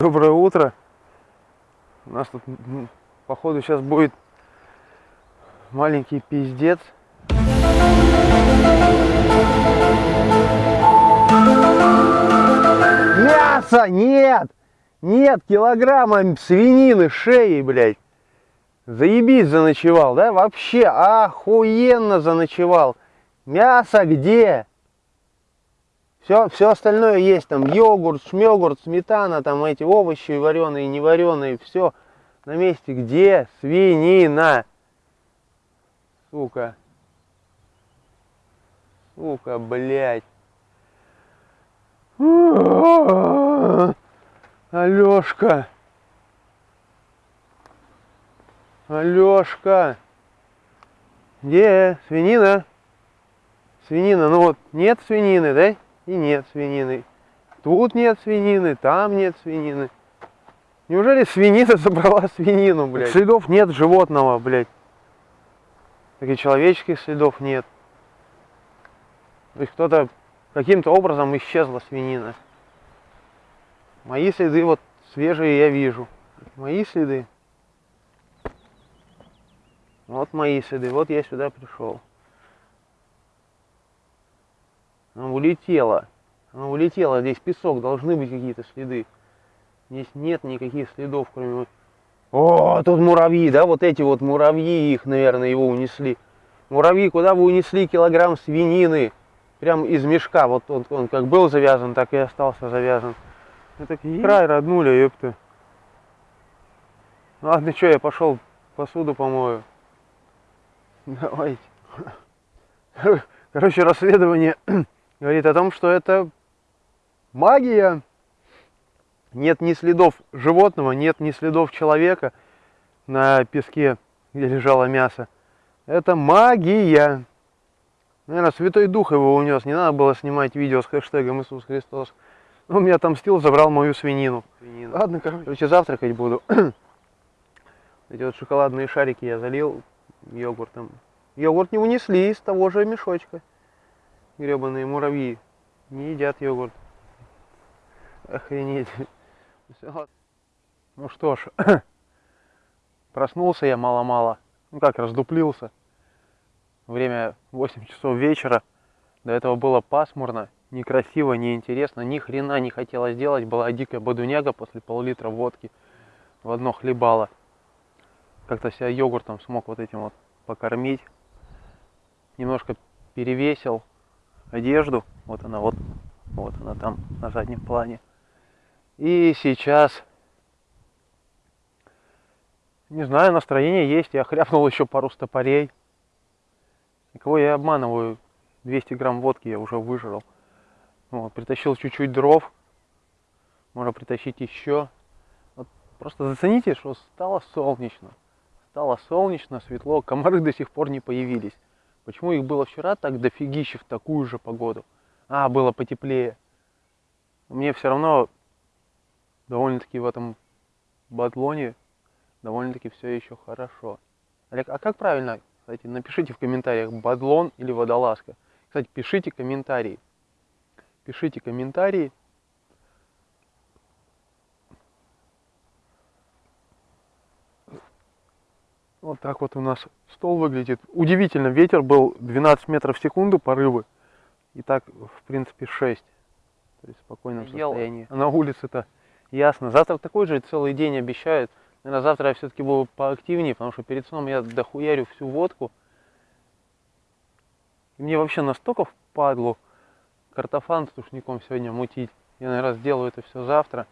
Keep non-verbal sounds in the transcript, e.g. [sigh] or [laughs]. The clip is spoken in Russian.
Доброе утро. У нас тут, походу, сейчас будет маленький пиздец. Мясо нет! Нет килограмма свинины, шеи, блядь. Заебись заночевал, да? Вообще охуенно заночевал. Мясо где? Все, все остальное есть, там йогурт, шмёгурт, сметана, там эти овощи вареные, не вареные, все на месте. Где свинина? Сука. Сука, блядь. Алешка. Алешка. Где свинина? Свинина, ну вот нет свинины, да? И нет свинины. Тут нет свинины, там нет свинины. Неужели свинина [laughs] забрала свинину, блядь? Следов нет животного, блядь. Так и человеческих следов нет. То есть кто-то каким-то образом исчезла свинина. Мои следы вот свежие я вижу. Мои следы. Вот мои следы. Вот я сюда пришел. Она улетела. Она улетела. Здесь песок. Должны быть какие-то следы. Здесь нет никаких следов, кроме... О, тут муравьи, да? Вот эти вот муравьи, их, наверное, его унесли. Муравьи, куда вы унесли килограмм свинины? Прям из мешка. Вот он, он как был завязан, так и остался завязан. Это край роднули, ёпта. Ладно, что, я пошел посуду помою. Давайте. [laughs] Короче, расследование [clears throat] говорит о том, что это магия. Нет ни следов животного, нет ни следов человека на песке, где лежало мясо. Это магия. Наверное, Святой Дух его унес. Не надо было снимать видео с хэштегом Иисус Христос. Он меня отомстил, забрал мою свинину. свинину. Ладно, короче, завтракать буду. [clears throat] Эти вот шоколадные шарики я залил йогуртом. Йогурт не унесли из того же мешочка. Гребаные муравьи не едят йогурт. Охренеть. Всё. Ну что ж, [clears throat] проснулся я мало-мало. Ну как, раздуплился. Время 8 часов вечера. До этого было пасмурно, некрасиво, неинтересно. Ни хрена не хотелось делать. Была дикая бодуняга после пол-литра водки. В одно хлебало. Как-то себя йогуртом смог вот этим вот покормить. Немножко перевесил одежду. Вот она вот, вот она там на заднем плане. И сейчас, не знаю, настроение есть. Я хряпнул еще пару стопорей. И кого я обманываю? 200 грамм водки я уже выжрал. Вот, притащил чуть-чуть дров. Можно притащить еще. Вот, просто зацените, что стало солнечно. Стало солнечно, светло. Комары до сих пор не появились. Почему их было вчера так дофигище в такую же погоду? А, было потеплее. Мне все равно довольно-таки в этом батлоне довольно-таки все еще хорошо. Олег, а как правильно, кстати, напишите в комментариях, бадлон или водолазка. Кстати, пишите комментарии. Пишите комментарии. Вот так вот у нас стол выглядит. Удивительно, ветер был 12 метров в секунду, порывы. И так, в принципе, 6. То есть в спокойном Ел. состоянии. А на улице-то ясно. Завтра такой же целый день обещают. Наверное, завтра я все-таки буду поактивнее, потому что перед сном я дохуярю всю водку. И мне вообще настолько впадло картофан с тушником сегодня мутить. Я, наверное, сделаю это все завтра.